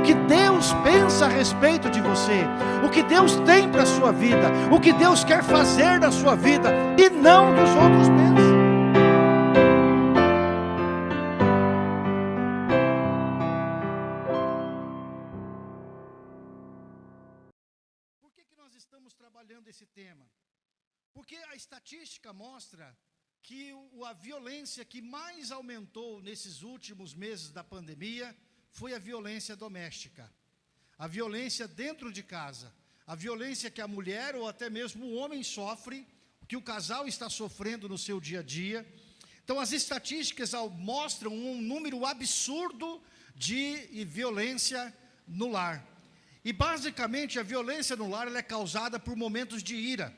o que Deus pensa a respeito de você, o que Deus tem para a sua vida, o que Deus quer fazer na sua vida, e não dos outros pensam. Por que, que nós estamos trabalhando esse tema? Porque a estatística mostra que a violência que mais aumentou nesses últimos meses da pandemia foi a violência doméstica. A violência dentro de casa. A violência que a mulher ou até mesmo o homem sofre, que o casal está sofrendo no seu dia a dia. Então as estatísticas mostram um número absurdo de violência no lar. E basicamente a violência no lar é causada por momentos de ira.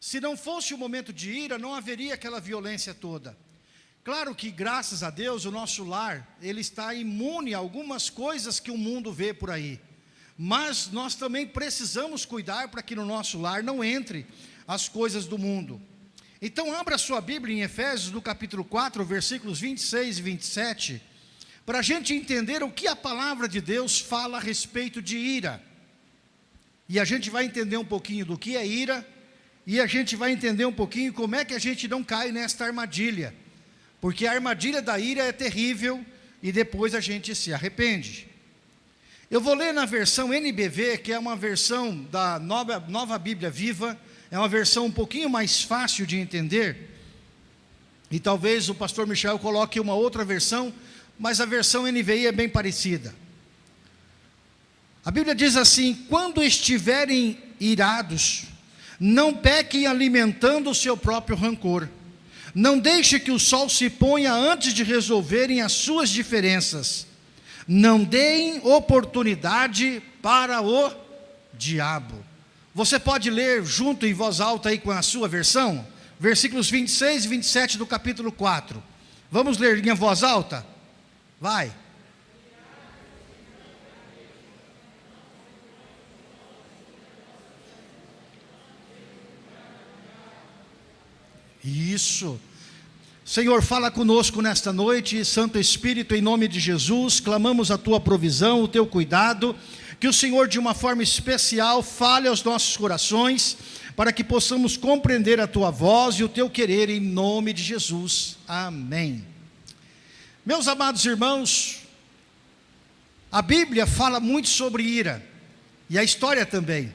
Se não fosse o momento de ira, não haveria aquela violência toda. Claro que, graças a Deus, o nosso lar, ele está imune a algumas coisas que o mundo vê por aí. Mas nós também precisamos cuidar para que no nosso lar não entre as coisas do mundo. Então, abra sua Bíblia em Efésios, no capítulo 4, versículos 26 e 27, para a gente entender o que a palavra de Deus fala a respeito de ira. E a gente vai entender um pouquinho do que é ira, e a gente vai entender um pouquinho como é que a gente não cai nesta armadilha. Porque a armadilha da ira é terrível e depois a gente se arrepende. Eu vou ler na versão NBV, que é uma versão da nova, nova Bíblia Viva, é uma versão um pouquinho mais fácil de entender. E talvez o pastor Michel coloque uma outra versão, mas a versão NVI é bem parecida. A Bíblia diz assim: quando estiverem irados, não pequem alimentando o seu próprio rancor. Não deixe que o sol se ponha antes de resolverem as suas diferenças. Não deem oportunidade para o diabo. Você pode ler junto em voz alta aí com a sua versão? Versículos 26 e 27 do capítulo 4. Vamos ler em voz alta? Vai. Isso. Senhor, fala conosco nesta noite, Santo Espírito, em nome de Jesus, clamamos a tua provisão, o teu cuidado, que o Senhor, de uma forma especial, fale aos nossos corações, para que possamos compreender a tua voz e o teu querer, em nome de Jesus. Amém. Meus amados irmãos, a Bíblia fala muito sobre ira, e a história também.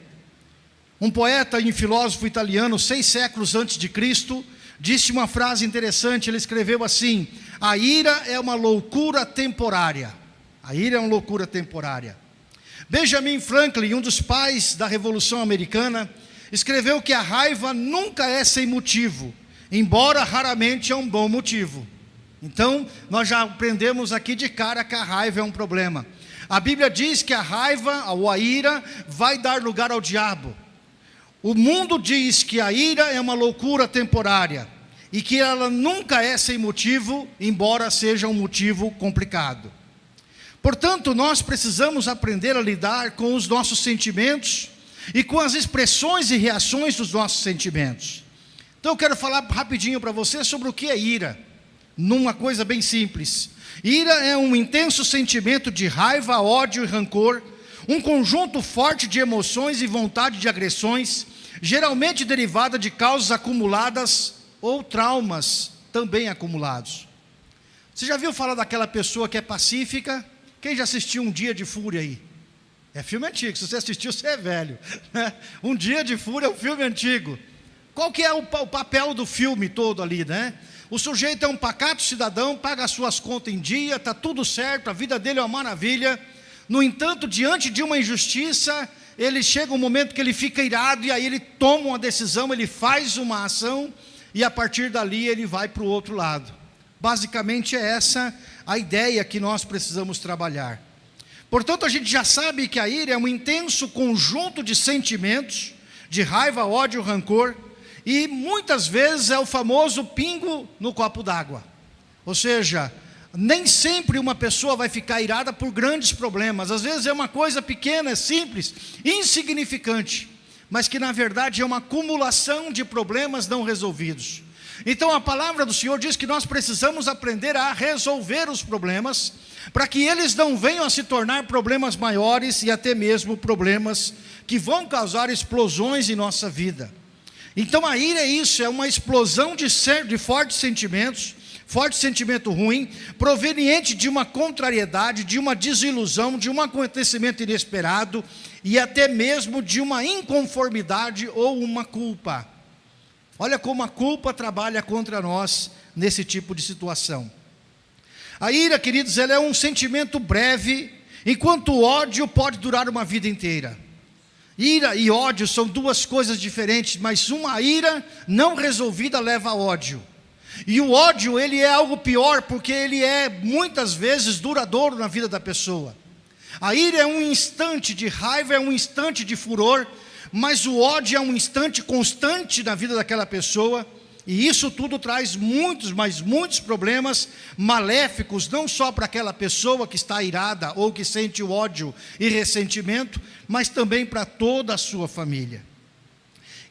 Um poeta e filósofo italiano, seis séculos antes de Cristo, disse uma frase interessante, ele escreveu assim, a ira é uma loucura temporária, a ira é uma loucura temporária. Benjamin Franklin, um dos pais da Revolução Americana, escreveu que a raiva nunca é sem motivo, embora raramente é um bom motivo. Então, nós já aprendemos aqui de cara que a raiva é um problema. A Bíblia diz que a raiva ou a ira vai dar lugar ao diabo. O mundo diz que a ira é uma loucura temporária e que ela nunca é sem motivo, embora seja um motivo complicado. Portanto, nós precisamos aprender a lidar com os nossos sentimentos e com as expressões e reações dos nossos sentimentos. Então eu quero falar rapidinho para você sobre o que é ira, numa coisa bem simples. Ira é um intenso sentimento de raiva, ódio e rancor, um conjunto forte de emoções e vontade de agressões, geralmente derivada de causas acumuladas ou traumas também acumulados. Você já viu falar daquela pessoa que é pacífica? Quem já assistiu Um Dia de Fúria aí? É filme antigo, se você assistiu, você é velho. Né? Um Dia de Fúria é um filme antigo. Qual que é o, o papel do filme todo ali, né? O sujeito é um pacato cidadão, paga as suas contas em dia, está tudo certo, a vida dele é uma maravilha. No entanto, diante de uma injustiça, ele chega um momento que ele fica irado e aí ele toma uma decisão, ele faz uma ação e a partir dali ele vai para o outro lado. Basicamente é essa a ideia que nós precisamos trabalhar. Portanto, a gente já sabe que a ira é um intenso conjunto de sentimentos, de raiva, ódio, rancor, e muitas vezes é o famoso pingo no copo d'água. Ou seja, nem sempre uma pessoa vai ficar irada por grandes problemas. Às vezes é uma coisa pequena, é simples, insignificante, mas que na verdade é uma acumulação de problemas não resolvidos. Então a palavra do Senhor diz que nós precisamos aprender a resolver os problemas, para que eles não venham a se tornar problemas maiores e até mesmo problemas que vão causar explosões em nossa vida. Então a ira é isso, é uma explosão de, ser, de fortes sentimentos, forte sentimento ruim, proveniente de uma contrariedade, de uma desilusão, de um acontecimento inesperado e até mesmo de uma inconformidade ou uma culpa. Olha como a culpa trabalha contra nós nesse tipo de situação. A ira, queridos, ela é um sentimento breve, enquanto o ódio pode durar uma vida inteira. Ira e ódio são duas coisas diferentes, mas uma ira não resolvida leva a ódio. E o ódio, ele é algo pior, porque ele é muitas vezes duradouro na vida da pessoa. A ira é um instante de raiva, é um instante de furor, mas o ódio é um instante constante na vida daquela pessoa, e isso tudo traz muitos, mas muitos problemas maléficos, não só para aquela pessoa que está irada ou que sente o ódio e ressentimento, mas também para toda a sua família.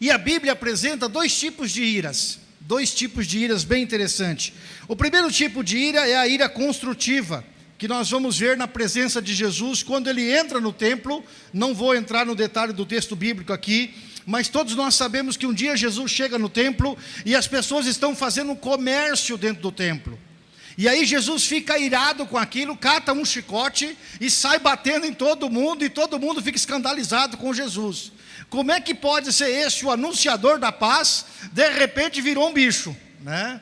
E a Bíblia apresenta dois tipos de iras, dois tipos de iras bem interessantes. O primeiro tipo de ira é a ira construtiva, que nós vamos ver na presença de Jesus quando ele entra no templo. Não vou entrar no detalhe do texto bíblico aqui, mas todos nós sabemos que um dia Jesus chega no templo e as pessoas estão fazendo comércio dentro do templo. E aí Jesus fica irado com aquilo, cata um chicote e sai batendo em todo mundo, e todo mundo fica escandalizado com Jesus. Como é que pode ser esse o anunciador da paz, de repente virou um bicho, né?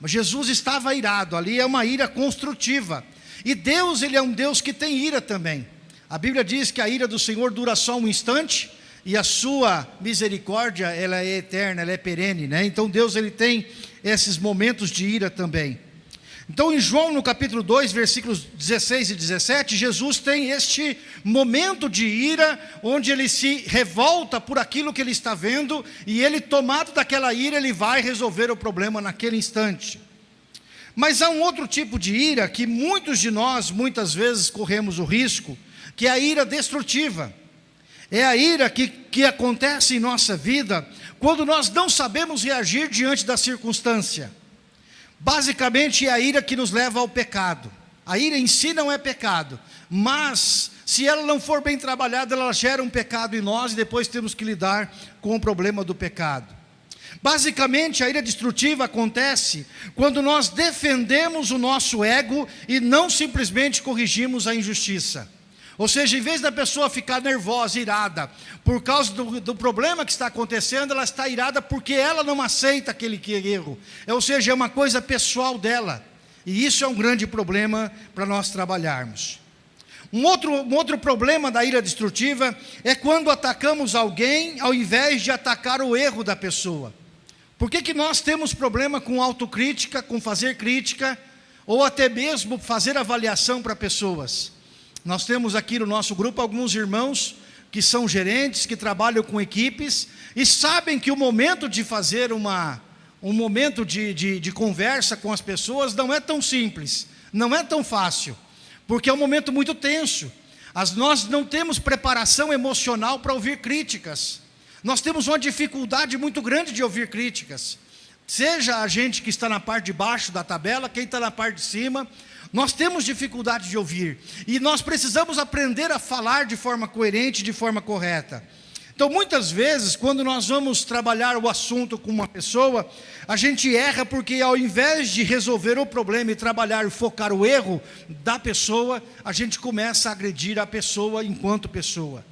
Mas Jesus estava irado, ali é uma ira construtiva. E Deus, ele é um Deus que tem ira também. A Bíblia diz que a ira do Senhor dura só um instante e a sua misericórdia, ela é eterna, ela é perene, né? Então Deus ele tem esses momentos de ira também. Então em João no capítulo 2, versículos 16 e 17, Jesus tem este momento de ira, onde ele se revolta por aquilo que ele está vendo, e ele tomado daquela ira, ele vai resolver o problema naquele instante. Mas há um outro tipo de ira que muitos de nós, muitas vezes, corremos o risco, que é a ira destrutiva. É a ira que, que acontece em nossa vida quando nós não sabemos reagir diante da circunstância. Basicamente, é a ira que nos leva ao pecado. A ira em si não é pecado, mas se ela não for bem trabalhada, ela gera um pecado em nós e depois temos que lidar com o problema do pecado. Basicamente, a ira destrutiva acontece quando nós defendemos o nosso ego e não simplesmente corrigimos a injustiça. Ou seja, em vez da pessoa ficar nervosa, irada, por causa do, do, problema que está acontecendo, ela está irada porque ela não aceita aquele erro. Ou seja, é uma coisa pessoal dela. E isso é um grande problema para nós trabalharmos. Um outro, um outro problema da ira destrutiva é quando atacamos alguém ao invés de atacar o erro da pessoa. Por que, que nós temos problema com autocrítica, com fazer crítica, ou até mesmo fazer avaliação para pessoas? Nós temos aqui no nosso grupo alguns irmãos que são gerentes, que trabalham com equipes, e sabem que o momento de fazer uma, um momento de, de, de conversa com as pessoas não é tão simples, não é tão fácil, porque é um momento muito tenso. As, nós não temos preparação emocional para ouvir críticas. Nós temos uma dificuldade muito grande de ouvir críticas. Seja a gente que está na parte de baixo da tabela, quem está na parte de cima, nós temos dificuldade de ouvir. E nós precisamos aprender a falar de forma coerente, de forma correta. Então, muitas vezes, quando nós vamos trabalhar o assunto com uma pessoa, a gente erra porque ao invés de resolver o problema e trabalhar e focar o erro da pessoa, a gente começa a agredir a pessoa enquanto pessoa.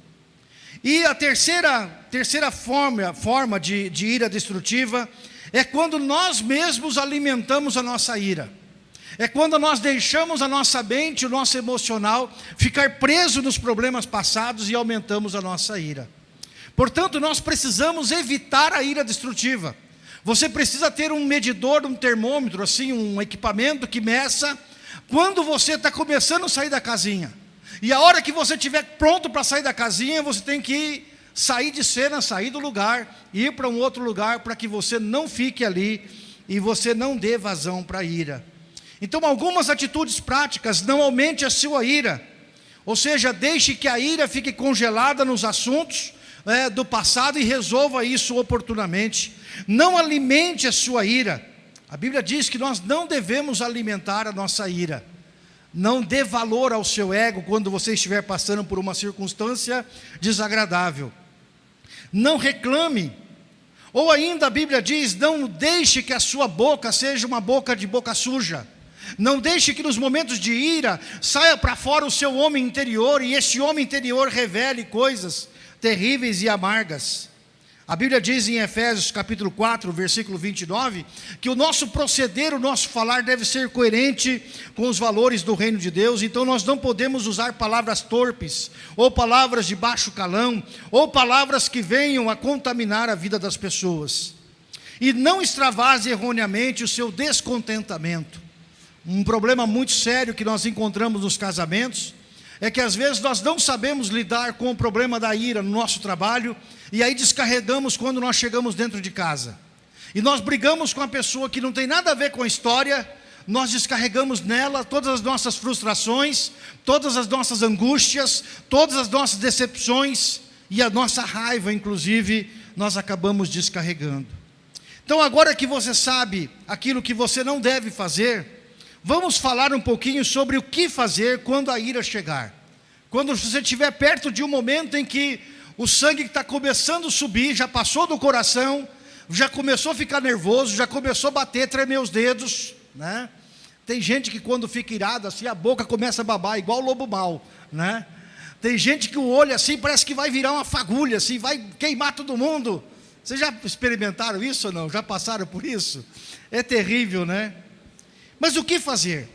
E a terceira, terceira forma, forma de, de ira destrutiva é quando nós mesmos alimentamos a nossa ira. É quando nós deixamos a nossa mente, o nosso emocional, ficar preso nos problemas passados e aumentamos a nossa ira. Portanto, nós precisamos evitar a ira destrutiva. Você precisa ter um medidor, um termômetro, assim, um equipamento que meça quando você está começando a sair da casinha. E a hora que você estiver pronto para sair da casinha, você tem que sair de cena, sair do lugar, ir para um outro lugar, para que você não fique ali e você não dê vazão para a ira. Então, algumas atitudes práticas, não aumente a sua ira. Ou seja, deixe que a ira fique congelada nos assuntos é, do passado e resolva isso oportunamente. Não alimente a sua ira. A Bíblia diz que nós não devemos alimentar a nossa ira. Não dê valor ao seu ego quando você estiver passando por uma circunstância desagradável. Não reclame. Ou ainda a Bíblia diz: não deixe que a sua boca seja uma boca de boca suja. Não deixe que nos momentos de ira saia para fora o seu homem interior e esse homem interior revele coisas terríveis e amargas. A Bíblia diz em Efésios capítulo 4, versículo 29, que o nosso proceder, o nosso falar deve ser coerente com os valores do reino de Deus, então nós não podemos usar palavras torpes, ou palavras de baixo calão, ou palavras que venham a contaminar a vida das pessoas. E não extravase erroneamente o seu descontentamento. Um problema muito sério que nós encontramos nos casamentos é que às vezes nós não sabemos lidar com o problema da ira no nosso trabalho e aí descarregamos quando nós chegamos dentro de casa. E nós brigamos com a pessoa que não tem nada a ver com a história, nós descarregamos nela todas as nossas frustrações, todas as nossas angústias, todas as nossas decepções e a nossa raiva, inclusive, nós acabamos descarregando. Então, agora que você sabe aquilo que você não deve fazer, Vamos falar um pouquinho sobre o que fazer quando a ira chegar. Quando você estiver perto de um momento em que o sangue está começando a subir, já passou do coração, já começou a ficar nervoso, já começou a bater, tremer os dedos, né? Tem gente que quando fica irado assim, a boca começa a babar, igual o lobo mau, né? Tem gente que o olho assim parece que vai virar uma fagulha, assim, vai queimar todo mundo. Vocês já experimentaram isso ou não? Já passaram por isso? É terrível, né? Mas o que fazer?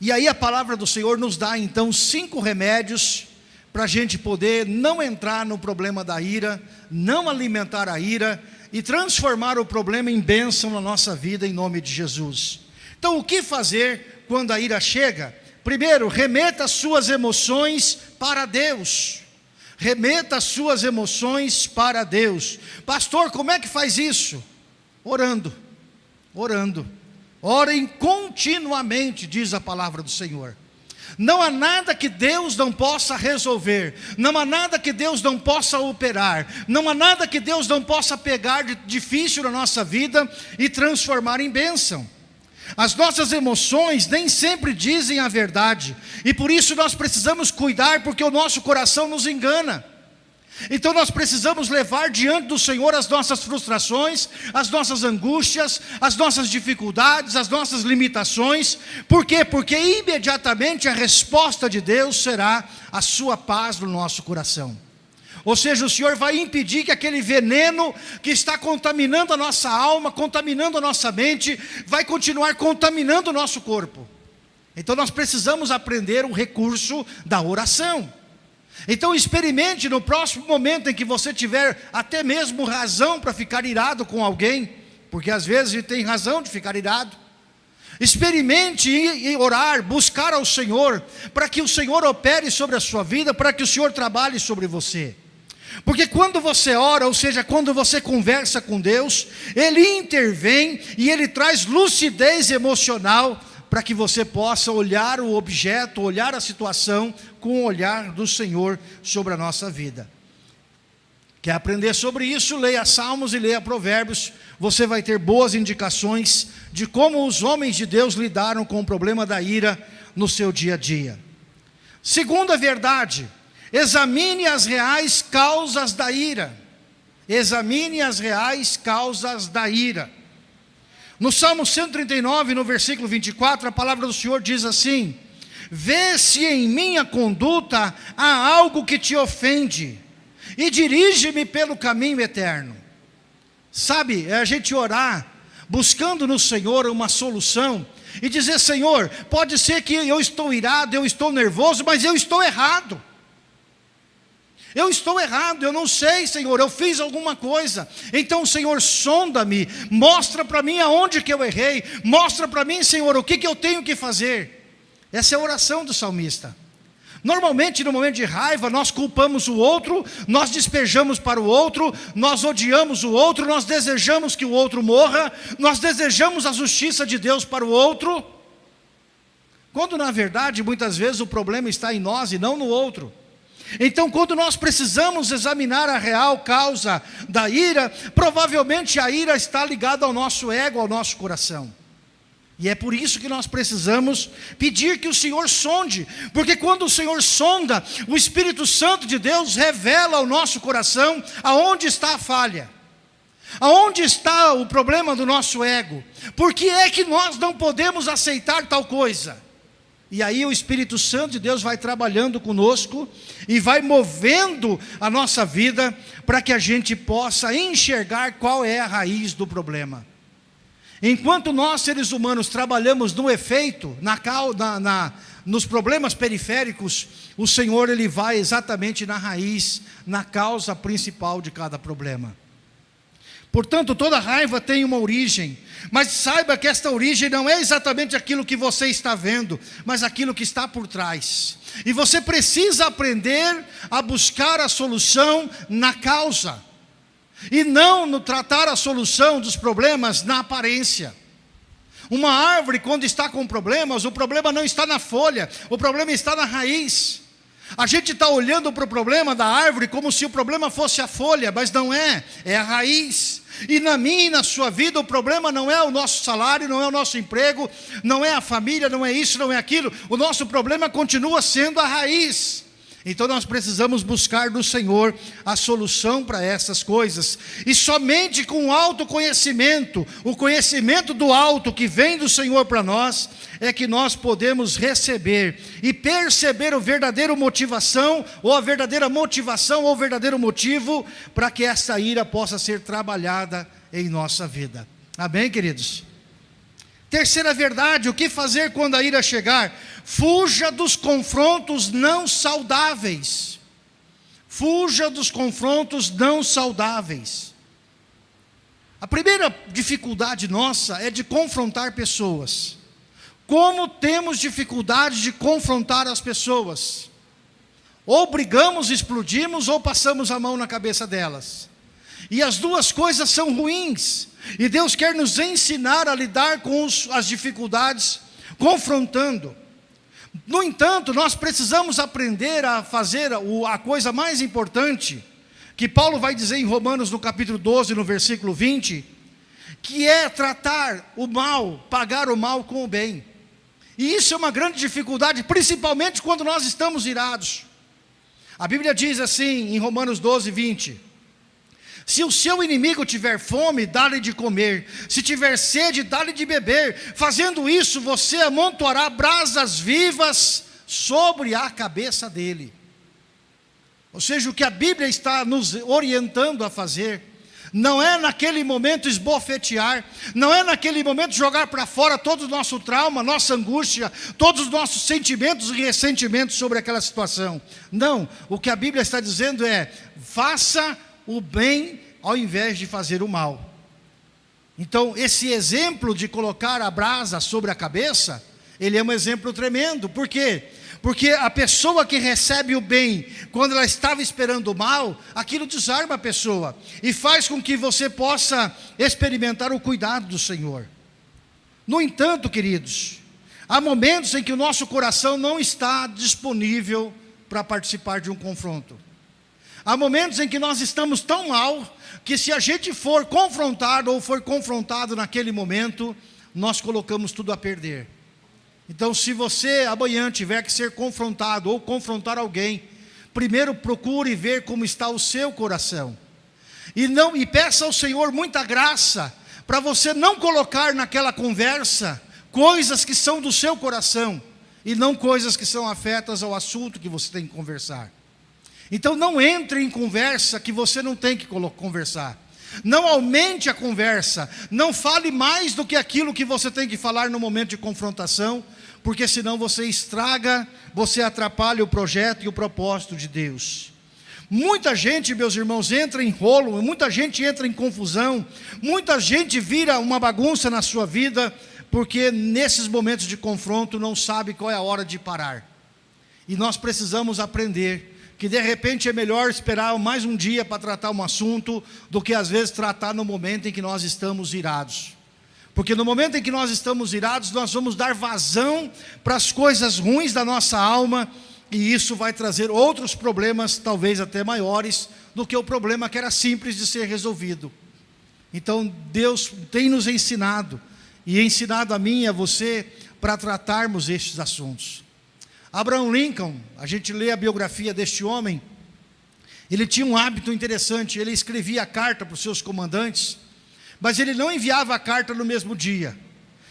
E aí a palavra do Senhor nos dá então cinco remédios para a gente poder não entrar no problema da ira, não alimentar a ira e transformar o problema em bênção na nossa vida em nome de Jesus. Então o que fazer quando a ira chega? Primeiro, remeta as suas emoções para Deus. Remeta as suas emoções para Deus. Pastor, como é que faz isso? Orando. Orando. Orem continuamente, diz a palavra do Senhor. Não há nada que Deus não possa resolver, não há nada que Deus não possa operar, não há nada que Deus não possa pegar de difícil na nossa vida e transformar em bênção. As nossas emoções nem sempre dizem a verdade, e por isso nós precisamos cuidar, porque o nosso coração nos engana. Então nós precisamos levar diante do Senhor as nossas frustrações, as nossas angústias, as nossas dificuldades, as nossas limitações. Por quê? Porque imediatamente a resposta de Deus será a sua paz no nosso coração. Ou seja, o Senhor vai impedir que aquele veneno que está contaminando a nossa alma, contaminando a nossa mente, vai continuar contaminando o nosso corpo. Então nós precisamos aprender o recurso da oração. Então experimente no próximo momento em que você tiver até mesmo razão para ficar irado com alguém, porque às vezes tem razão de ficar irado. Experimente e orar, buscar ao Senhor, para que o Senhor opere sobre a sua vida, para que o Senhor trabalhe sobre você. Porque quando você ora, ou seja, quando você conversa com Deus, Ele intervém e Ele traz lucidez emocional para que você possa olhar o objeto, olhar a situação com o olhar do Senhor sobre a nossa vida. Quer aprender sobre isso? Leia Salmos e leia Provérbios. Você vai ter boas indicações de como os homens de Deus lidaram com o problema da ira no seu dia a dia. Segunda verdade, examine as reais causas da ira. Examine as reais causas da ira. No Salmo 139, no versículo 24, a palavra do Senhor diz assim: Vê se em minha conduta há algo que te ofende, e dirige-me pelo caminho eterno. Sabe, é a gente orar, buscando no Senhor uma solução, e dizer: Senhor, pode ser que eu estou irado, eu estou nervoso, mas eu estou errado. Eu estou errado, eu não sei, Senhor, eu fiz alguma coisa. Então, Senhor, sonda-me, mostra para mim aonde que eu errei, mostra para mim, Senhor, o que, que eu tenho que fazer. Essa é a oração do salmista. Normalmente, no momento de raiva, nós culpamos o outro, nós despejamos para o outro, nós odiamos o outro, nós desejamos que o outro morra, nós desejamos a justiça de Deus para o outro, quando na verdade, muitas vezes, o problema está em nós e não no outro. Então, quando nós precisamos examinar a real causa da ira, provavelmente a ira está ligada ao nosso ego, ao nosso coração. E é por isso que nós precisamos pedir que o Senhor sonde, porque quando o Senhor sonda, o Espírito Santo de Deus revela ao nosso coração aonde está a falha, aonde está o problema do nosso ego, por que é que nós não podemos aceitar tal coisa. E aí o Espírito Santo de Deus vai trabalhando conosco e vai movendo a nossa vida para que a gente possa enxergar qual é a raiz do problema. Enquanto nós, seres humanos, trabalhamos no efeito, na, na, na, nos problemas periféricos, o Senhor ele vai exatamente na raiz, na causa principal de cada problema. Portanto, toda raiva tem uma origem, mas saiba que esta origem não é exatamente aquilo que você está vendo, mas aquilo que está por trás. E você precisa aprender a buscar a solução na causa e não no tratar a solução dos problemas na aparência. Uma árvore, quando está com problemas, o problema não está na folha, o problema está na raiz. A gente está olhando para o problema da árvore como se o problema fosse a folha, mas não é, é a raiz. E na minha e na sua vida, o problema não é o nosso salário, não é o nosso emprego, não é a família, não é isso, não é aquilo. O nosso problema continua sendo a raiz. Então nós precisamos buscar no Senhor a solução para essas coisas. E somente com o autoconhecimento, o conhecimento do alto que vem do Senhor para nós, é que nós podemos receber e perceber o verdadeiro motivação, ou a verdadeira motivação, ou o verdadeiro motivo, para que essa ira possa ser trabalhada em nossa vida. Amém, queridos? Terceira verdade, o que fazer quando a ira chegar? Fuja dos confrontos não saudáveis. Fuja dos confrontos não saudáveis. A primeira dificuldade nossa é de confrontar pessoas. Como temos dificuldade de confrontar as pessoas? Ou brigamos, explodimos, ou passamos a mão na cabeça delas. E as duas coisas são ruins. E Deus quer nos ensinar a lidar com os, as dificuldades, confrontando. No entanto, nós precisamos aprender a fazer a coisa mais importante, que Paulo vai dizer em Romanos no capítulo 12, no versículo 20, que é tratar o mal, pagar o mal com o bem. E isso é uma grande dificuldade, principalmente quando nós estamos irados. A Bíblia diz assim em Romanos 12, 20: se o seu inimigo tiver fome, dá-lhe de comer. Se tiver sede, dá-lhe de beber. Fazendo isso, você amontoará brasas vivas sobre a cabeça dele. Ou seja, o que a Bíblia está nos orientando a fazer, não é naquele momento esbofetear, não é naquele momento jogar para fora todo o nosso trauma, nossa angústia, todos os nossos sentimentos e ressentimentos sobre aquela situação. Não, o que a Bíblia está dizendo é: faça o bem ao invés de fazer o mal. Então, esse exemplo de colocar a brasa sobre a cabeça, ele é um exemplo tremendo. Por quê? Porque a pessoa que recebe o bem, quando ela estava esperando o mal, aquilo desarma a pessoa e faz com que você possa experimentar o cuidado do Senhor. No entanto, queridos, há momentos em que o nosso coração não está disponível para participar de um confronto. Há momentos em que nós estamos tão mal que se a gente for confrontado ou for confrontado naquele momento, nós colocamos tudo a perder. Então, se você amanhã tiver que ser confrontado ou confrontar alguém, primeiro procure ver como está o seu coração. E não e peça ao Senhor muita graça para você não colocar naquela conversa coisas que são do seu coração e não coisas que são afetas ao assunto que você tem que conversar. Então não entre em conversa que você não tem que conversar. Não aumente a conversa, não fale mais do que aquilo que você tem que falar no momento de confrontação, porque senão você estraga, você atrapalha o projeto e o propósito de Deus. Muita gente, meus irmãos, entra em rolo, muita gente entra em confusão, muita gente vira uma bagunça na sua vida, porque nesses momentos de confronto não sabe qual é a hora de parar. E nós precisamos aprender que de repente é melhor esperar mais um dia para tratar um assunto do que às vezes tratar no momento em que nós estamos irados. Porque no momento em que nós estamos irados, nós vamos dar vazão para as coisas ruins da nossa alma e isso vai trazer outros problemas, talvez até maiores, do que o problema que era simples de ser resolvido. Então Deus tem nos ensinado e ensinado a mim e a você para tratarmos estes assuntos. Abraham Lincoln, a gente lê a biografia deste homem, ele tinha um hábito interessante, ele escrevia carta para os seus comandantes, mas ele não enviava a carta no mesmo dia.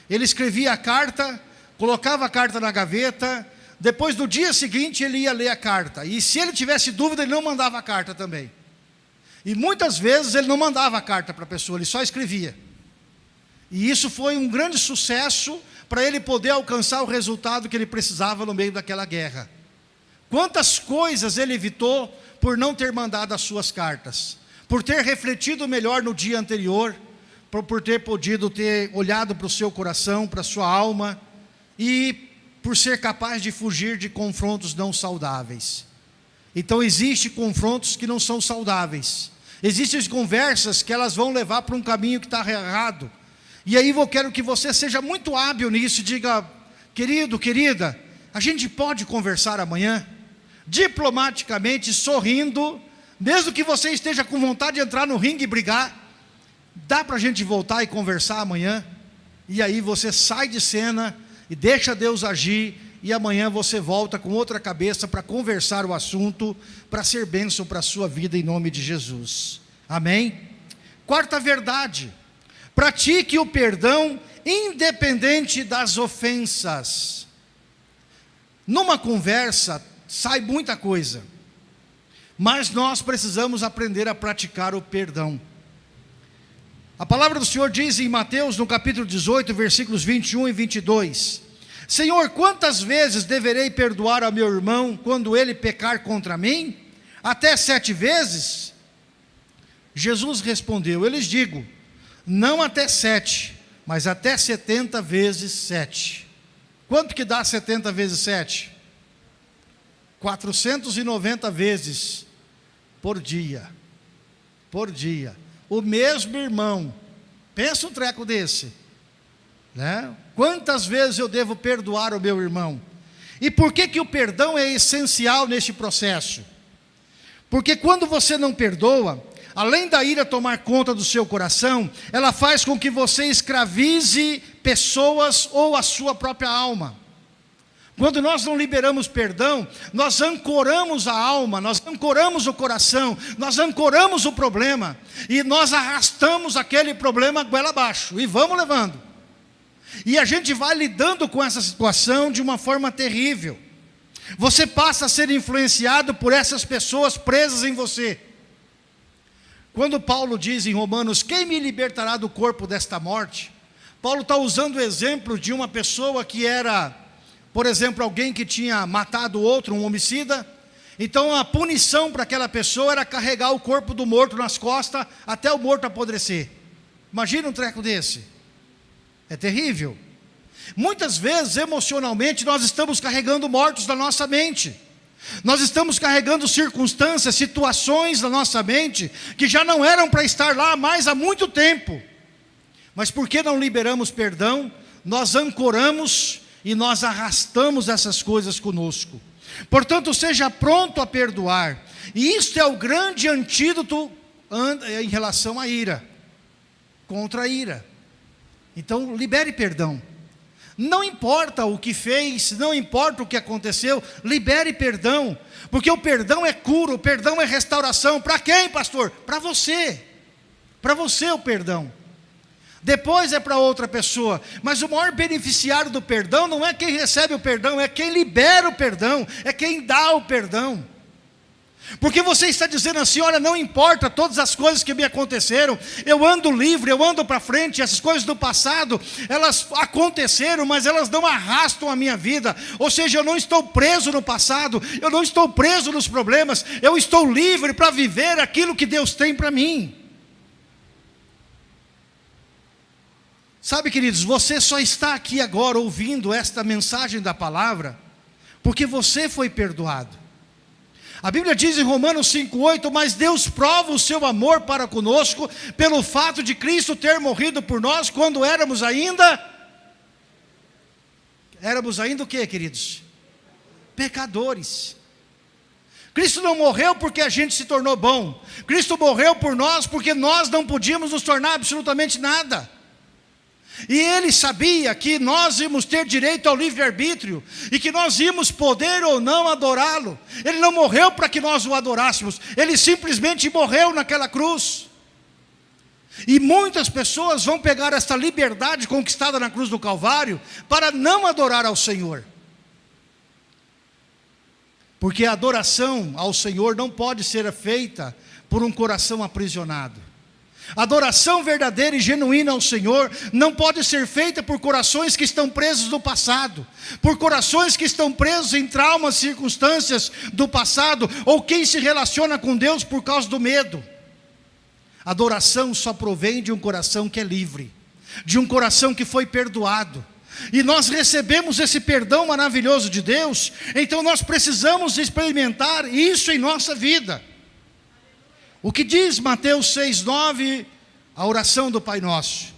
Ele escrevia a carta, colocava a carta na gaveta, depois do dia seguinte ele ia ler a carta. E se ele tivesse dúvida, ele não mandava a carta também. E muitas vezes ele não mandava a carta para a pessoa, ele só escrevia. E isso foi um grande sucesso para ele poder alcançar o resultado que ele precisava no meio daquela guerra. Quantas coisas ele evitou por não ter mandado as suas cartas, por ter refletido melhor no dia anterior, por, ter podido ter olhado para o seu coração, para a sua alma, e por ser capaz de fugir de confrontos não saudáveis. Então existem confrontos que não são saudáveis. Existem conversas que elas vão levar para um caminho que está errado. E aí eu quero que você seja muito hábil nisso e diga, querido, querida, a gente pode conversar amanhã? Diplomaticamente, sorrindo, mesmo que você esteja com vontade de entrar no ringue e brigar, dá para a gente voltar e conversar amanhã? E aí você sai de cena e deixa Deus agir e amanhã você volta com outra cabeça para conversar o assunto, para ser bênção para a sua vida em nome de Jesus. Amém? Quarta verdade, pratique o perdão independente das ofensas. Numa conversa sai muita coisa, mas nós precisamos aprender a praticar o perdão. A palavra do Senhor diz em Mateus, no capítulo 18, versículos 21 e 22, Senhor, quantas vezes deverei perdoar ao meu irmão quando ele pecar contra mim? Até sete vezes? Jesus respondeu, eu lhes digo, não até sete, mas até setenta vezes sete. Quanto que dá setenta vezes sete? 490 vezes por dia. Por dia o mesmo irmão. Pensa um treco desse. Né? Quantas vezes eu devo perdoar o meu irmão? E por que, que o perdão é essencial neste processo? Porque quando você não perdoa, além da ira tomar conta do seu coração, ela faz com que você escravize pessoas ou a sua própria alma. Quando nós não liberamos perdão, nós ancoramos a alma, nós ancoramos o coração, nós ancoramos o problema e nós arrastamos aquele problema goela abaixo e vamos levando. E a gente vai lidando com essa situação de uma forma terrível. Você passa a ser influenciado por essas pessoas presas em você. Quando Paulo diz em Romanos: Quem me libertará do corpo desta morte? Paulo está usando o exemplo de uma pessoa que era por exemplo, alguém que tinha matado outro, um homicida, então a punição para aquela pessoa era carregar o corpo do morto nas costas até o morto apodrecer. Imagina um treco desse. É terrível. Muitas vezes, emocionalmente, nós estamos carregando mortos na nossa mente. Nós estamos carregando circunstâncias, situações na nossa mente que já não eram para estar lá mais há muito tempo. Mas por que não liberamos perdão? Nós ancoramos e nós arrastamos essas coisas conosco. Portanto, seja pronto a perdoar. E isto é o grande antídoto em relação à ira, contra a ira. Então, libere perdão. Não importa o que fez, não importa o que aconteceu, libere perdão, porque o perdão é cura, o perdão é restauração. Para quem, pastor? Para você. Para você o perdão depois é para outra pessoa. Mas o maior beneficiário do perdão não é quem recebe o perdão, é quem libera o perdão, é quem dá o perdão. Porque você está dizendo assim: olha, não importa todas as coisas que me aconteceram, eu ando livre, eu ando para frente, essas coisas do passado, elas aconteceram, mas elas não arrastam a minha vida. Ou seja, eu não estou preso no passado, eu não estou preso nos problemas, eu estou livre para viver aquilo que Deus tem para mim. Sabe, queridos, você só está aqui agora ouvindo esta mensagem da palavra, porque você foi perdoado. A Bíblia diz em Romanos 5,8: Mas Deus prova o seu amor para conosco, pelo fato de Cristo ter morrido por nós, quando éramos ainda. Éramos ainda o que, queridos? Pecadores. Cristo não morreu porque a gente se tornou bom. Cristo morreu por nós porque nós não podíamos nos tornar absolutamente nada. E ele sabia que nós íamos ter direito ao livre-arbítrio e que nós íamos poder ou não adorá-lo. Ele não morreu para que nós o adorássemos, ele simplesmente morreu naquela cruz. E muitas pessoas vão pegar esta liberdade conquistada na cruz do Calvário para não adorar ao Senhor. Porque a adoração ao Senhor não pode ser feita por um coração aprisionado. Adoração verdadeira e genuína ao Senhor não pode ser feita por corações que estão presos no passado, por corações que estão presos em traumas, circunstâncias do passado, ou quem se relaciona com Deus por causa do medo. Adoração só provém de um coração que é livre, de um coração que foi perdoado. E nós recebemos esse perdão maravilhoso de Deus, então nós precisamos experimentar isso em nossa vida. O que diz Mateus 6,9, a oração do Pai Nosso?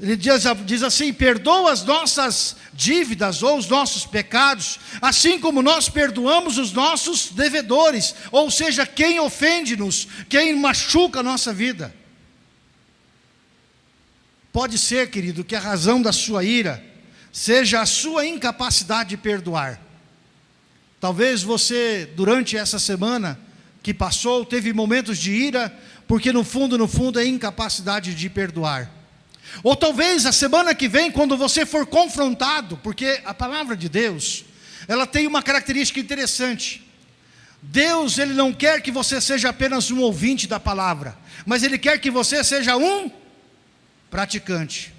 Ele diz, diz, assim: perdoa as nossas dívidas ou os nossos pecados, assim como nós perdoamos os nossos devedores, ou seja, quem ofende-nos, quem machuca a nossa vida. Pode ser, querido, que a razão da sua ira seja a sua incapacidade de perdoar. Talvez você, durante essa semana, que passou, teve momentos de ira, porque no fundo, no fundo é incapacidade de perdoar. Ou talvez a semana que vem, quando você for confrontado, porque a palavra de Deus, ela tem uma característica interessante. Deus, Ele não quer que você seja apenas um ouvinte da palavra, mas Ele quer que você seja um praticante.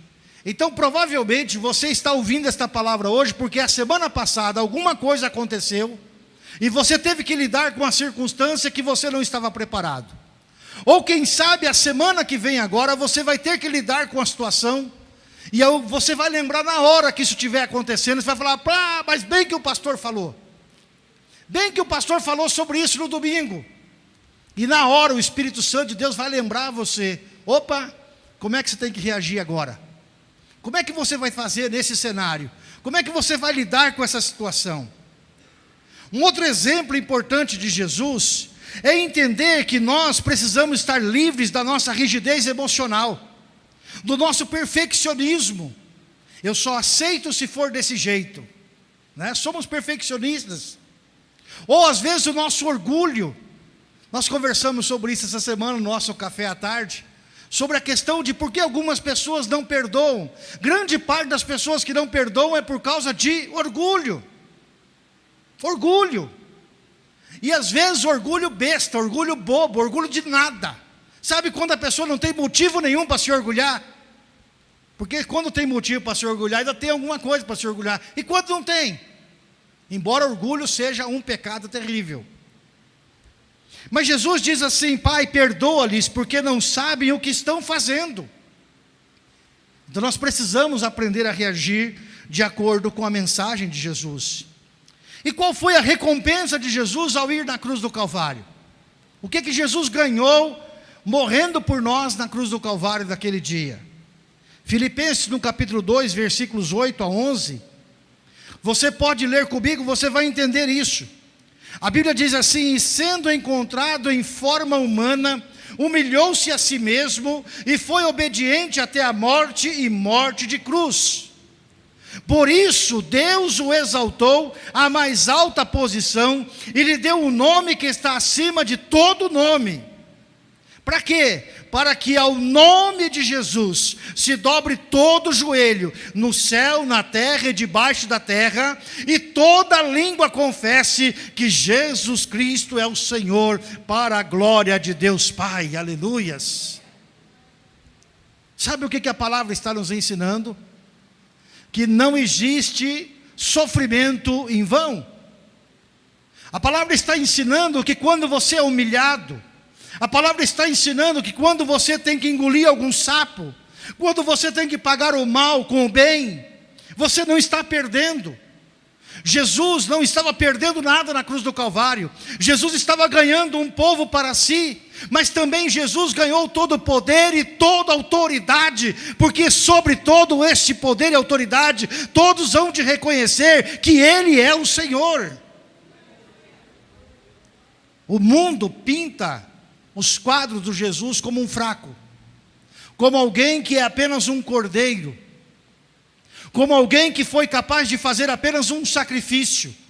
Então, provavelmente, você está ouvindo esta palavra hoje, porque a semana passada alguma coisa aconteceu, e você teve que lidar com uma circunstância que você não estava preparado. Ou quem sabe a semana que vem agora você vai ter que lidar com a situação e você vai lembrar na hora que isso estiver acontecendo, você vai falar, ah, mas bem que o pastor falou. Bem que o pastor falou sobre isso no domingo. E na hora o Espírito Santo de Deus vai lembrar você, opa, como é que você tem que reagir agora? Como é que você vai fazer nesse cenário? Como é que você vai lidar com essa situação? Um outro exemplo importante de Jesus é entender que nós precisamos estar livres da nossa rigidez emocional, do nosso perfeccionismo. Eu só aceito se for desse jeito. Né? Somos perfeccionistas. Ou às vezes o nosso orgulho. Nós conversamos sobre isso essa semana no nosso café à tarde. Sobre a questão de por que algumas pessoas não perdoam. Grande parte das pessoas que não perdoam é por causa de orgulho. Orgulho. E às vezes orgulho besta, orgulho bobo, orgulho de nada. Sabe quando a pessoa não tem motivo nenhum para se orgulhar? Porque quando tem motivo para se orgulhar, ainda tem alguma coisa para se orgulhar. E quando não tem? Embora orgulho seja um pecado terrível. Mas Jesus diz assim: Pai, perdoa-lhes, porque não sabem o que estão fazendo. Então nós precisamos aprender a reagir de acordo com a mensagem de Jesus. E qual foi a recompensa de Jesus ao ir na cruz do Calvário? O que que Jesus ganhou morrendo por nós na cruz do Calvário daquele dia? Filipenses no capítulo 2, versículos 8 a 11. Você pode ler comigo, você vai entender isso. A Bíblia diz assim: E sendo encontrado em forma humana, humilhou-se a si mesmo e foi obediente até a morte e morte de cruz. Por isso Deus o exaltou à mais alta posição e lhe deu um nome que está acima de todo nome. Para quê? Para que ao nome de Jesus se dobre todo o joelho, no céu, na terra e debaixo da terra, e toda língua confesse que Jesus Cristo é o Senhor, para a glória de Deus Pai. Aleluias. Sabe o que a palavra está nos ensinando? Que não existe sofrimento em vão. A palavra está ensinando que quando você é humilhado, a palavra está ensinando que quando você tem que engolir algum sapo, quando você tem que pagar o mal com o bem, você não está perdendo. Jesus não estava perdendo nada na cruz do Calvário, Jesus estava ganhando um povo para si, mas também Jesus ganhou todo o poder e toda autoridade, porque sobre todo este poder e autoridade, todos vão de reconhecer que Ele é o Senhor. O mundo pinta os quadros do Jesus como um fraco, como alguém que é apenas um cordeiro, como alguém que foi capaz de fazer apenas um sacrifício.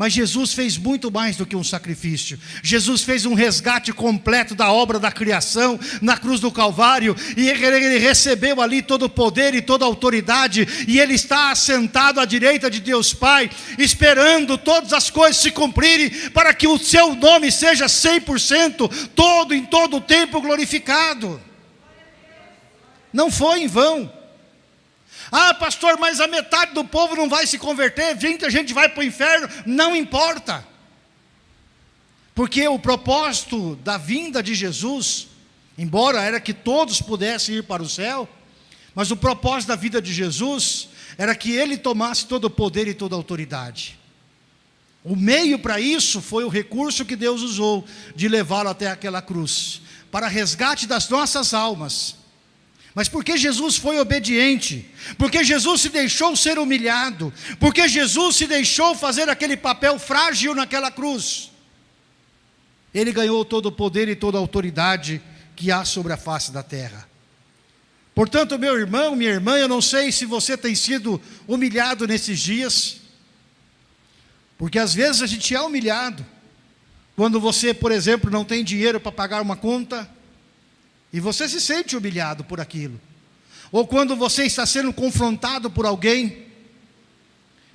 Mas Jesus fez muito mais do que um sacrifício. Jesus fez um resgate completo da obra da criação na cruz do Calvário, e ele recebeu ali todo o poder e toda a autoridade, e ele está assentado à direita de Deus Pai, esperando todas as coisas se cumprirem, para que o seu nome seja 100%, todo em todo o tempo glorificado. Não foi em vão. Ah, pastor, mas a metade do povo não vai se converter, a gente vai para o inferno. Não importa. Porque o propósito da vinda de Jesus, embora era que todos pudessem ir para o céu, mas o propósito da vida de Jesus era que ele tomasse todo o poder e toda a autoridade. O meio para isso foi o recurso que Deus usou de levá-lo até aquela cruz, para resgate das nossas almas mas porque Jesus foi obediente, porque Jesus se deixou ser humilhado, porque Jesus se deixou fazer aquele papel frágil naquela cruz, ele ganhou todo o poder e toda a autoridade que há sobre a face da terra. Portanto, meu irmão, minha irmã, eu não sei se você tem sido humilhado nesses dias, porque às vezes a gente é humilhado, quando você, por exemplo, não tem dinheiro para pagar uma conta, e você se sente humilhado por aquilo. Ou quando você está sendo confrontado por alguém.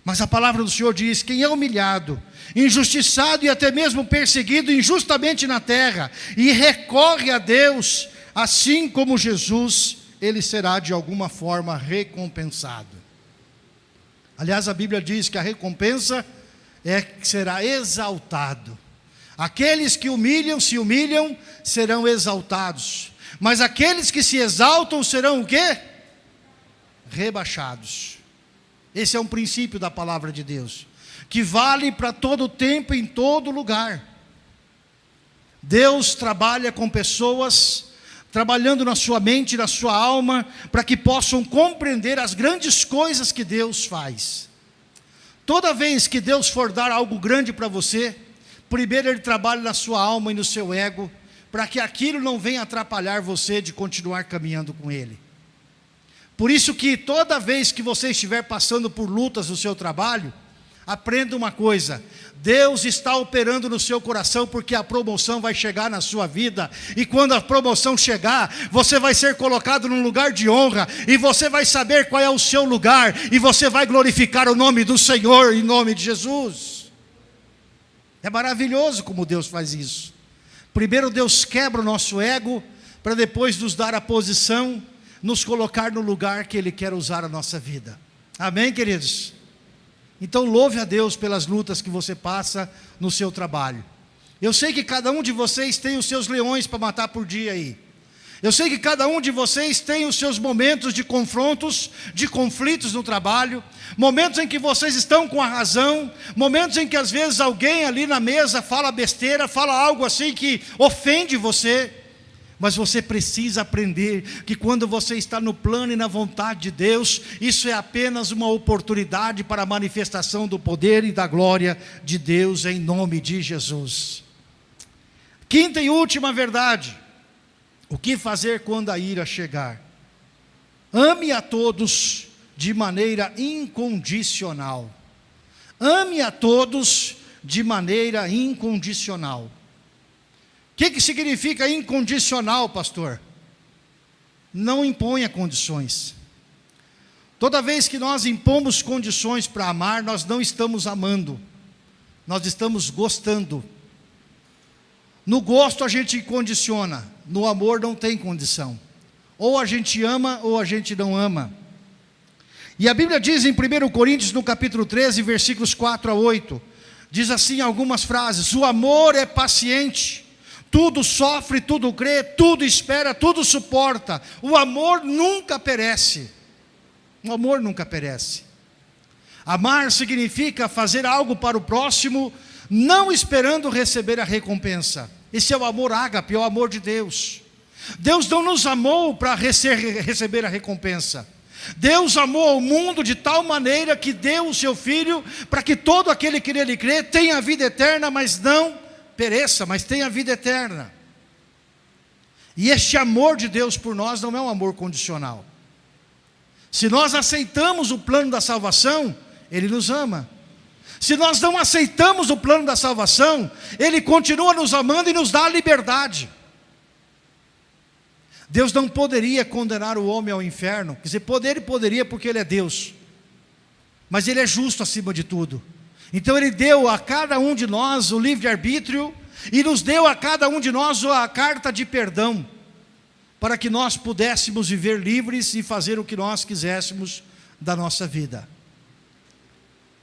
Mas a palavra do Senhor diz: quem é humilhado, injustiçado e até mesmo perseguido injustamente na terra, e recorre a Deus, assim como Jesus, ele será de alguma forma recompensado. Aliás, a Bíblia diz que a recompensa é que será exaltado. Aqueles que humilham, se humilham, serão exaltados. Mas aqueles que se exaltam serão o quê? Rebaixados. Esse é um princípio da palavra de Deus, que vale para todo tempo, em todo lugar. Deus trabalha com pessoas, trabalhando na sua mente, na sua alma, para que possam compreender as grandes coisas que Deus faz. Toda vez que Deus for dar algo grande para você, primeiro Ele trabalha na sua alma e no seu ego, para que aquilo não venha atrapalhar você de continuar caminhando com Ele. Por isso que toda vez que você estiver passando por lutas no seu trabalho, aprenda uma coisa, Deus está operando no seu coração porque a promoção vai chegar na sua vida, e quando a promoção chegar, você vai ser colocado num lugar de honra, e você vai saber qual é o seu lugar, e você vai glorificar o nome do Senhor em nome de Jesus. É maravilhoso como Deus faz isso. Primeiro Deus quebra o nosso ego, para depois nos dar a posição, nos colocar no lugar que Ele quer usar a nossa vida. Amém, queridos? Então louve a Deus pelas lutas que você passa no seu trabalho. Eu sei que cada um de vocês tem os seus leões para matar por dia aí. Eu sei que cada um de vocês tem os seus momentos de confrontos, de conflitos no trabalho, momentos em que vocês estão com a razão, momentos em que às vezes alguém ali na mesa fala besteira, fala algo assim que ofende você, mas você precisa aprender que quando você está no plano e na vontade de Deus, isso é apenas uma oportunidade para a manifestação do poder e da glória de Deus em nome de Jesus. Quinta e última verdade. O que fazer quando a ira chegar? Ame a todos de maneira incondicional. Ame a todos de maneira incondicional. O que, que significa incondicional, pastor? Não imponha condições. Toda vez que nós impomos condições para amar, nós não estamos amando, nós estamos gostando. No gosto a gente condiciona, no amor não tem condição. Ou a gente ama ou a gente não ama. E a Bíblia diz em 1 Coríntios, no capítulo 13, versículos 4 a 8, diz assim algumas frases: O amor é paciente, tudo sofre, tudo crê, tudo espera, tudo suporta. O amor nunca perece. O amor nunca perece. Amar significa fazer algo para o próximo, não esperando receber a recompensa. Esse é o amor ágape, é o amor de Deus. Deus não nos amou para receber a recompensa. Deus amou o mundo de tal maneira que deu o seu Filho para que todo aquele que nele crê tenha a vida eterna, mas não pereça, mas tenha a vida eterna. E este amor de Deus por nós não é um amor condicional. Se nós aceitamos o plano da salvação, Ele nos ama. Se nós não aceitamos o plano da salvação, Ele continua nos amando e nos dá a liberdade. Deus não poderia condenar o homem ao inferno, quer dizer, poder ele poderia porque Ele é Deus, mas Ele é justo acima de tudo. Então Ele deu a cada um de nós o livre-arbítrio e nos deu a cada um de nós a carta de perdão, para que nós pudéssemos viver livres e fazer o que nós quiséssemos da nossa vida.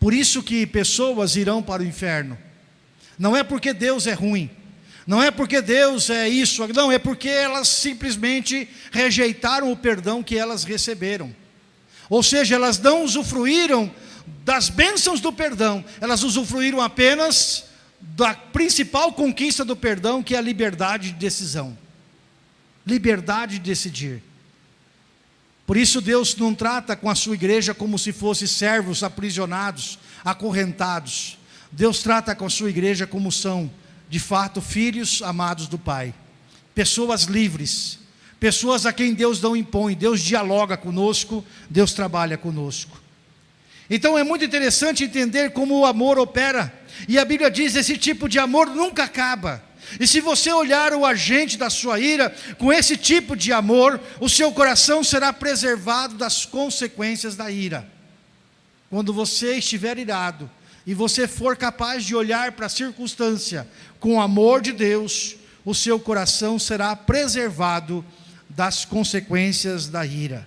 Por isso que pessoas irão para o inferno. Não é porque Deus é ruim, não é porque Deus é isso, não, é porque elas simplesmente rejeitaram o perdão que elas receberam. Ou seja, elas não usufruíram das bênçãos do perdão, elas usufruíram apenas da principal conquista do perdão, que é a liberdade de decisão. Liberdade de decidir. Por isso Deus não trata com a sua igreja como se fossem servos aprisionados, acorrentados. Deus trata com a sua igreja como são, de fato, filhos amados do Pai. Pessoas livres, pessoas a quem Deus não impõe, Deus dialoga conosco, Deus trabalha conosco. Então é muito interessante entender como o amor opera. E a Bíblia diz: esse tipo de amor nunca acaba. E se você olhar o agente da sua ira com esse tipo de amor, o seu coração será preservado das consequências da ira. Quando você estiver irado e você for capaz de olhar para a circunstância com o amor de Deus, o seu coração será preservado das consequências da ira.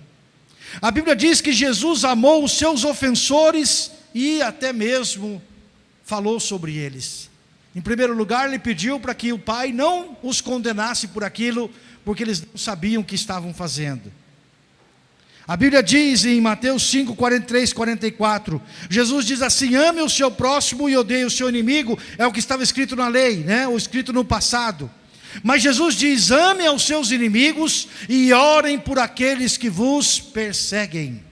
A Bíblia diz que Jesus amou os seus ofensores e até mesmo falou sobre eles. Em primeiro lugar, ele pediu para que o Pai não os condenasse por aquilo, porque eles não sabiam o que estavam fazendo. A Bíblia diz em Mateus 5, 43, 44, Jesus diz assim, ame o seu próximo e odeie o seu inimigo, é o que estava escrito na lei, né? ou escrito no passado. Mas Jesus diz: amem aos seus inimigos e orem por aqueles que vos perseguem.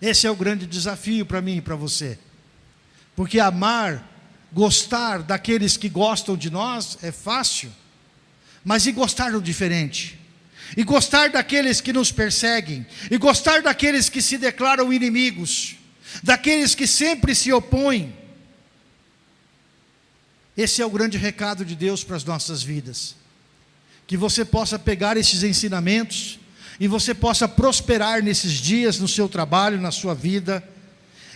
Esse é o grande desafio para mim e para você. Porque amar, gostar daqueles que gostam de nós é fácil, mas e gostar do diferente? E gostar daqueles que nos perseguem, e gostar daqueles que se declaram inimigos, daqueles que sempre se opõem, esse é o grande recado de Deus para as nossas vidas. Que você possa pegar esses ensinamentos e você possa prosperar nesses dias no seu trabalho, na sua vida.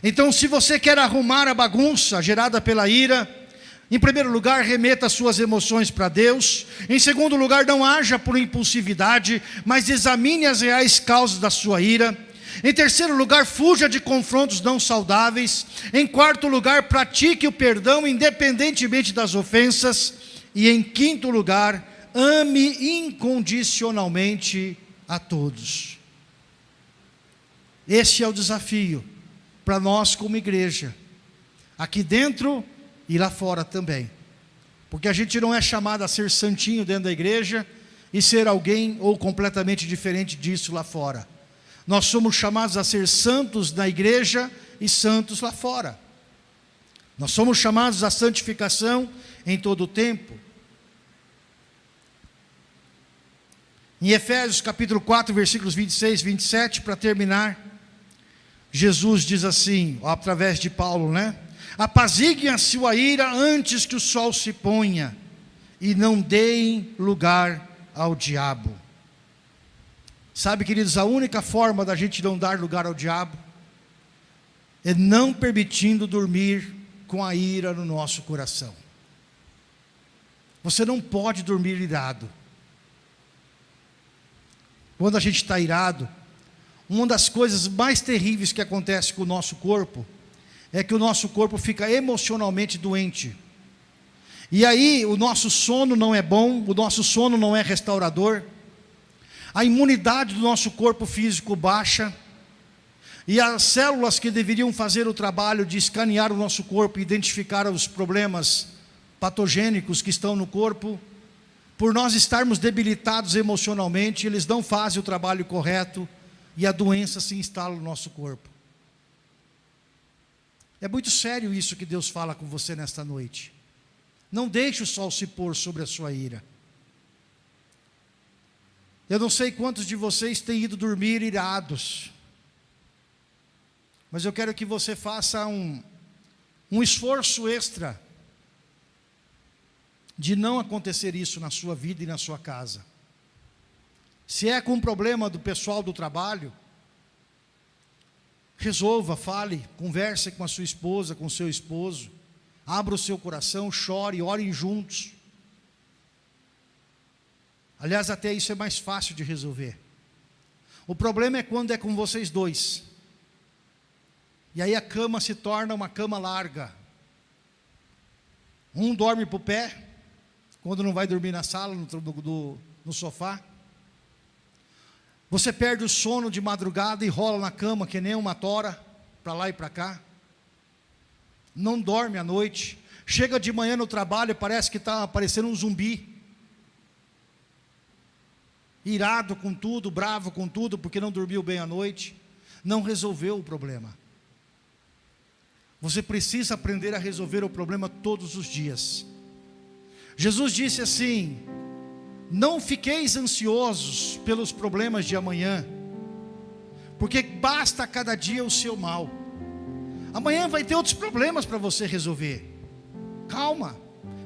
Então, se você quer arrumar a bagunça gerada pela ira, em primeiro lugar, remeta suas emoções para Deus. Em segundo lugar, não haja por impulsividade, mas examine as reais causas da sua ira. Em terceiro lugar, fuja de confrontos não saudáveis. Em quarto lugar, pratique o perdão independentemente das ofensas. E em quinto lugar, ame incondicionalmente a todos. Esse é o desafio para nós como igreja, aqui dentro e lá fora também. Porque a gente não é chamado a ser santinho dentro da igreja e ser alguém ou completamente diferente disso lá fora. Nós somos chamados a ser santos na igreja e santos lá fora. Nós somos chamados à santificação em todo o tempo. Em Efésios capítulo 4, versículos 26 e 27, para terminar, Jesus diz assim, através de Paulo, né? Apaziguem a sua ira antes que o sol se ponha, e não deem lugar ao diabo. Sabe, queridos, a única forma da gente não dar lugar ao diabo é não permitindo dormir com a ira no nosso coração. Você não pode dormir irado. Quando a gente está irado, uma das coisas mais terríveis que acontece com o nosso corpo é que o nosso corpo fica emocionalmente doente. E aí o nosso sono não é bom, o nosso sono não é restaurador a imunidade do nosso corpo físico baixa, e as células que deveriam fazer o trabalho de escanear o nosso corpo e identificar os problemas patogênicos que estão no corpo, por nós estarmos debilitados emocionalmente, eles não fazem o trabalho correto e a doença se instala no nosso corpo. É muito sério isso que Deus fala com você nesta noite. Não deixe o sol se pôr sobre a sua ira. Eu não sei quantos de vocês têm ido dormir irados, mas eu quero que você faça um, um esforço extra de não acontecer isso na sua vida e na sua casa. Se é com um problema do pessoal do trabalho, resolva, fale, converse com a sua esposa, com o seu esposo, abra o seu coração, chore, orem juntos. Aliás, até isso é mais fácil de resolver. O problema é quando é com vocês dois. E aí a cama se torna uma cama larga. Um dorme para o pé, quando não vai dormir na sala, no, no, no sofá. Você perde o sono de madrugada e rola na cama que nem uma tora, para lá e para cá. Não dorme à noite. Chega de manhã no trabalho e parece que está aparecendo um zumbi irado com tudo, bravo com tudo, porque não dormiu bem à noite, não resolveu o problema. Você precisa aprender a resolver o problema todos os dias. Jesus disse assim: Não fiqueis ansiosos pelos problemas de amanhã, porque basta cada dia o seu mal. Amanhã vai ter outros problemas para você resolver. Calma,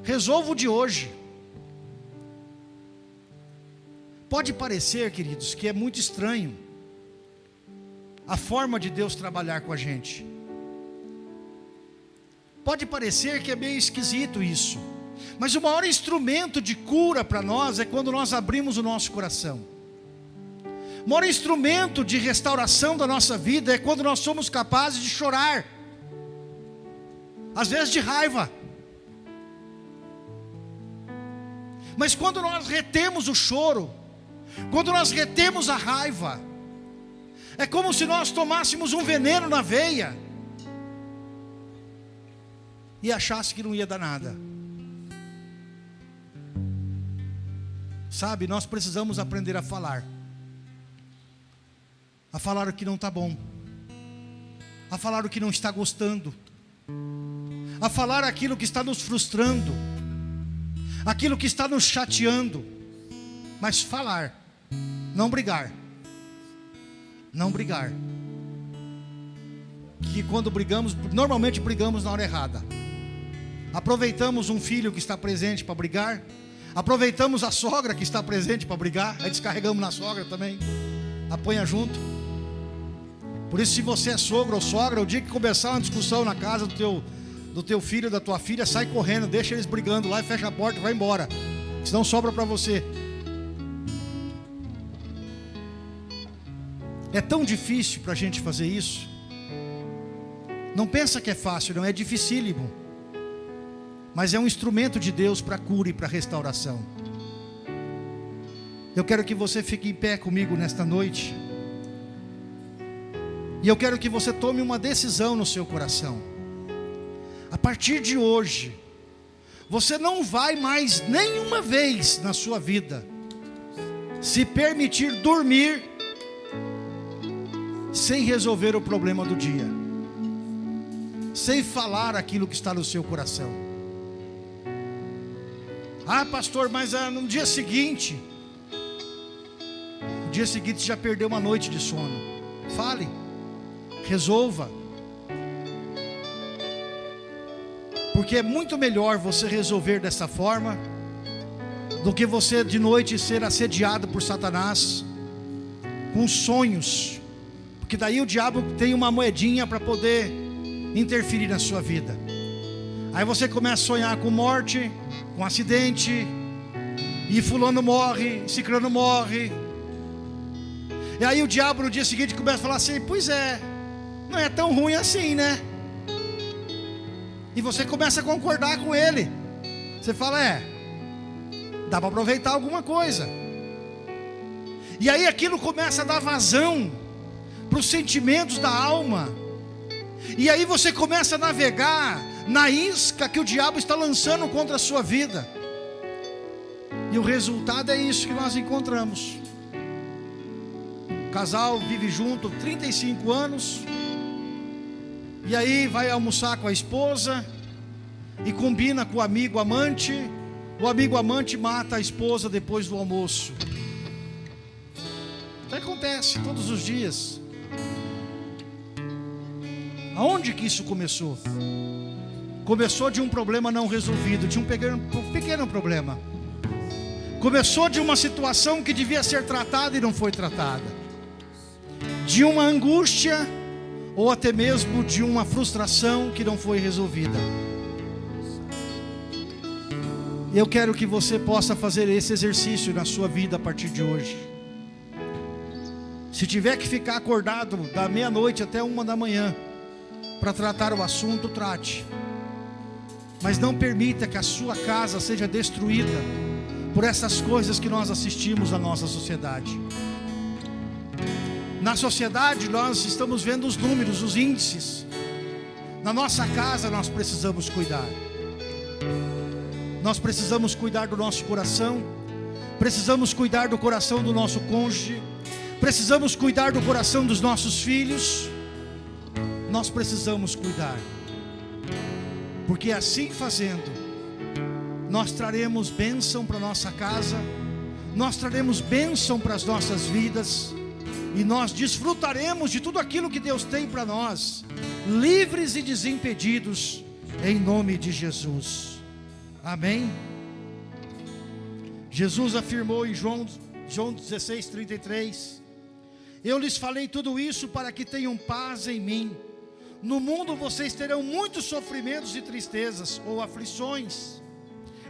resolva o de hoje. Pode parecer, queridos, que é muito estranho a forma de Deus trabalhar com a gente. Pode parecer que é meio esquisito isso, mas o maior instrumento de cura para nós é quando nós abrimos o nosso coração. O maior instrumento de restauração da nossa vida é quando nós somos capazes de chorar, às vezes de raiva. Mas quando nós retemos o choro, quando nós retemos a raiva, é como se nós tomássemos um veneno na veia e achasse que não ia dar nada. Sabe, nós precisamos aprender a falar, a falar o que não está bom, a falar o que não está gostando, a falar aquilo que está nos frustrando, aquilo que está nos chateando, mas falar. Não brigar. Não brigar. Que quando brigamos, normalmente brigamos na hora errada. Aproveitamos um filho que está presente para brigar. Aproveitamos a sogra que está presente para brigar. Aí descarregamos na sogra também. Apanha junto. Por isso, se você é sogro ou sogra, o dia que começar uma discussão na casa do teu, do teu filho, da tua filha, sai correndo, deixa eles brigando lá e fecha a porta e vai embora. Senão sobra para você. É tão difícil para a gente fazer isso. Não pensa que é fácil, não é dificílimo. Mas é um instrumento de Deus para cura e para restauração. Eu quero que você fique em pé comigo nesta noite. E eu quero que você tome uma decisão no seu coração. A partir de hoje, você não vai mais nenhuma vez na sua vida se permitir dormir sem resolver o problema do dia, sem falar aquilo que está no seu coração. Ah, pastor, mas ah, no dia seguinte, no dia seguinte já perdeu uma noite de sono. Fale, resolva. Porque é muito melhor você resolver dessa forma do que você de noite ser assediado por Satanás com sonhos porque daí o diabo tem uma moedinha para poder interferir na sua vida. Aí você começa a sonhar com morte, com acidente, e fulano morre, ciclano morre. E aí o diabo no dia seguinte começa a falar assim: "Pois é, não é tão ruim assim, né?" E você começa a concordar com ele. Você fala: "É, dá para aproveitar alguma coisa." E aí aquilo começa a dar vazão para os sentimentos da alma. E aí você começa a navegar na isca que o diabo está lançando contra a sua vida. E o resultado é isso que nós encontramos. O casal vive junto 35 anos. E aí vai almoçar com a esposa e combina com o amigo amante. O amigo amante mata a esposa depois do almoço. acontece todos os dias. Aonde que isso começou? Começou de um problema não resolvido, de um pequeno, pequeno problema. Começou de uma situação que devia ser tratada e não foi tratada. De uma angústia ou até mesmo de uma frustração que não foi resolvida. Eu quero que você possa fazer esse exercício na sua vida a partir de hoje. Se tiver que ficar acordado da meia-noite até uma da manhã para tratar o assunto, trate. Mas não permita que a sua casa seja destruída por essas coisas que nós assistimos na nossa sociedade. Na sociedade nós estamos vendo os números, os índices. Na nossa casa nós precisamos cuidar. Nós precisamos cuidar do nosso coração, precisamos cuidar do coração do nosso cônjuge, precisamos cuidar do coração dos nossos filhos. Nós precisamos cuidar, porque assim fazendo, nós traremos bênção para nossa casa, nós traremos bênção para as nossas vidas, e nós desfrutaremos de tudo aquilo que Deus tem para nós, livres e desimpedidos, em nome de Jesus. Amém? Jesus afirmou em João, João 16, 33: Eu lhes falei tudo isso para que tenham paz em mim. No mundo vocês terão muitos sofrimentos e tristezas ou aflições,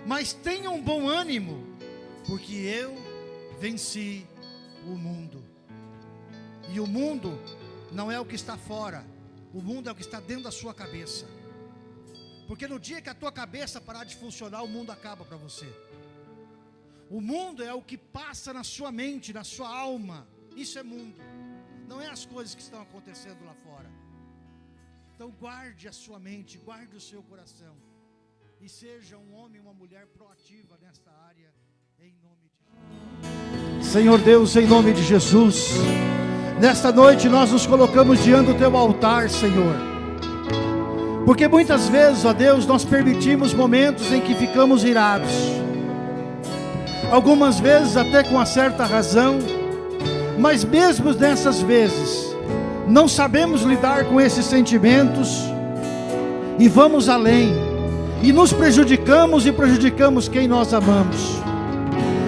mas tenham bom ânimo, porque eu venci o mundo. E o mundo não é o que está fora, o mundo é o que está dentro da sua cabeça. Porque no dia que a tua cabeça parar de funcionar, o mundo acaba para você. O mundo é o que passa na sua mente, na sua alma. Isso é mundo. Não é as coisas que estão acontecendo lá fora. Então guarde a sua mente, guarde o seu coração. E seja um homem e uma mulher proativa nesta área, em nome de Jesus. Senhor Deus, em nome de Jesus. Nesta noite nós nos colocamos diante do teu altar, Senhor porque muitas vezes, ó Deus, nós permitimos momentos em que ficamos irados. Algumas vezes até com uma certa razão, mas mesmo nessas vezes, não sabemos lidar com esses sentimentos e vamos além, e nos prejudicamos e prejudicamos quem nós amamos.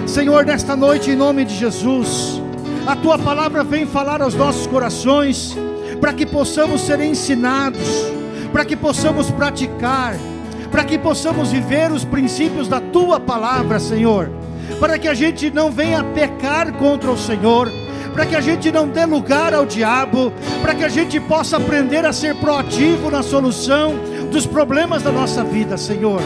Senhor, nesta noite, em nome de Jesus, a tua palavra vem falar aos nossos corações, para que possamos ser ensinados para que possamos praticar, para que possamos viver os princípios da tua palavra, Senhor, para que a gente não venha pecar contra o Senhor, para que a gente não dê lugar ao diabo, para que a gente possa aprender a ser proativo na solução dos problemas da nossa vida, Senhor.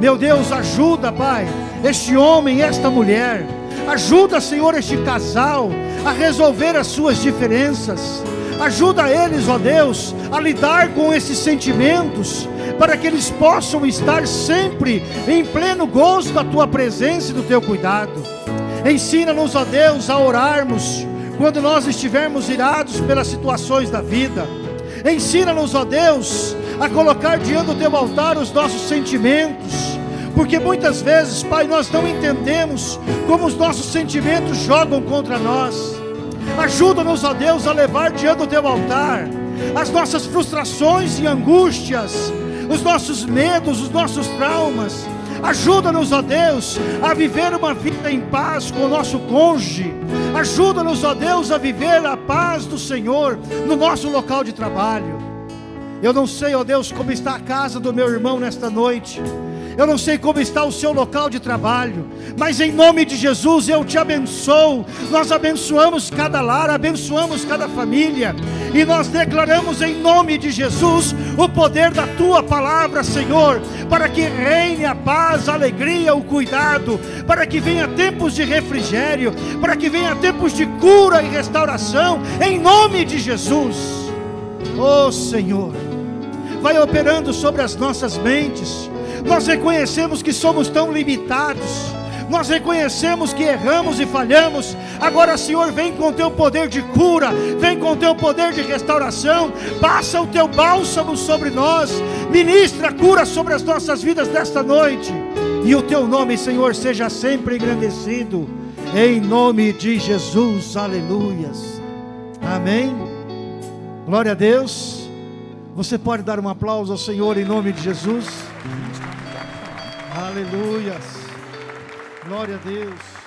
Meu Deus, ajuda, Pai, este homem, esta mulher, ajuda, Senhor, este casal a resolver as suas diferenças Ajuda eles, ó Deus, a lidar com esses sentimentos, para que eles possam estar sempre em pleno gozo da tua presença e do teu cuidado. Ensina-nos, ó Deus, a orarmos quando nós estivermos irados pelas situações da vida. Ensina-nos, ó Deus, a colocar diante do teu altar os nossos sentimentos, porque muitas vezes, Pai, nós não entendemos como os nossos sentimentos jogam contra nós. Ajuda-nos, ó Deus, a levar diante do teu altar as nossas frustrações e angústias, os nossos medos, os nossos traumas. Ajuda-nos, ó Deus, a viver uma vida em paz com o nosso cônjuge. Ajuda-nos, ó Deus, a viver a paz do Senhor no nosso local de trabalho. Eu não sei, ó Deus, como está a casa do meu irmão nesta noite. Eu não sei como está o seu local de trabalho, mas em nome de Jesus eu te abençoo. Nós abençoamos cada lar, abençoamos cada família, e nós declaramos em nome de Jesus o poder da tua palavra, Senhor, para que reine a paz, a alegria, o cuidado, para que venha tempos de refrigério, para que venha tempos de cura e restauração, em nome de Jesus. Oh Senhor, vai operando sobre as nossas mentes nós reconhecemos que somos tão limitados, nós reconhecemos que erramos e falhamos. Agora, Senhor, vem com o teu poder de cura, vem com o teu poder de restauração, passa o teu bálsamo sobre nós, ministra cura sobre as nossas vidas desta noite, e o teu nome, Senhor, seja sempre engrandecido. Em nome de Jesus, aleluias. Amém. Glória a Deus. Você pode dar um aplauso ao Senhor em nome de Jesus. Aleluias. Glória a Deus.